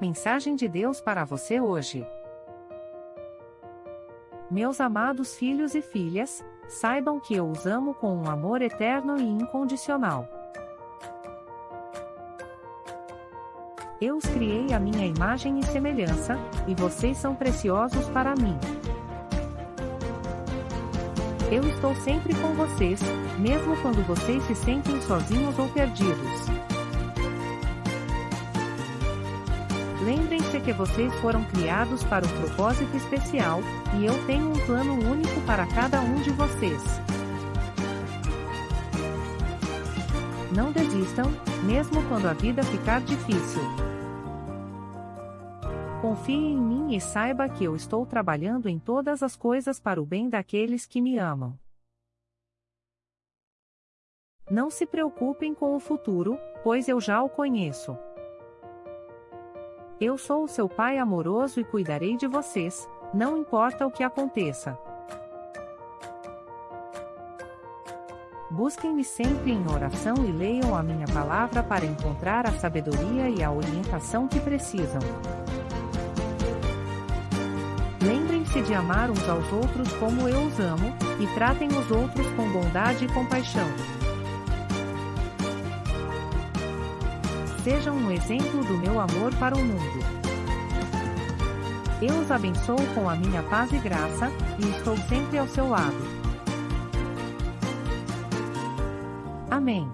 Mensagem de Deus para você hoje. Meus amados filhos e filhas, saibam que eu os amo com um amor eterno e incondicional. Eu os criei à minha imagem e semelhança, e vocês são preciosos para mim. Eu estou sempre com vocês, mesmo quando vocês se sentem sozinhos ou perdidos. Lembrem-se que vocês foram criados para um propósito especial, e eu tenho um plano único para cada um de vocês. Não desistam, mesmo quando a vida ficar difícil. Confie em mim e saiba que eu estou trabalhando em todas as coisas para o bem daqueles que me amam. Não se preocupem com o futuro, pois eu já o conheço. Eu sou o seu pai amoroso e cuidarei de vocês, não importa o que aconteça. Busquem-me sempre em oração e leiam a minha palavra para encontrar a sabedoria e a orientação que precisam. Lembrem-se de amar uns aos outros como eu os amo, e tratem os outros com bondade e compaixão. Sejam um exemplo do meu amor para o mundo. Eu os abençoo com a minha paz e graça, e estou sempre ao seu lado. Amém.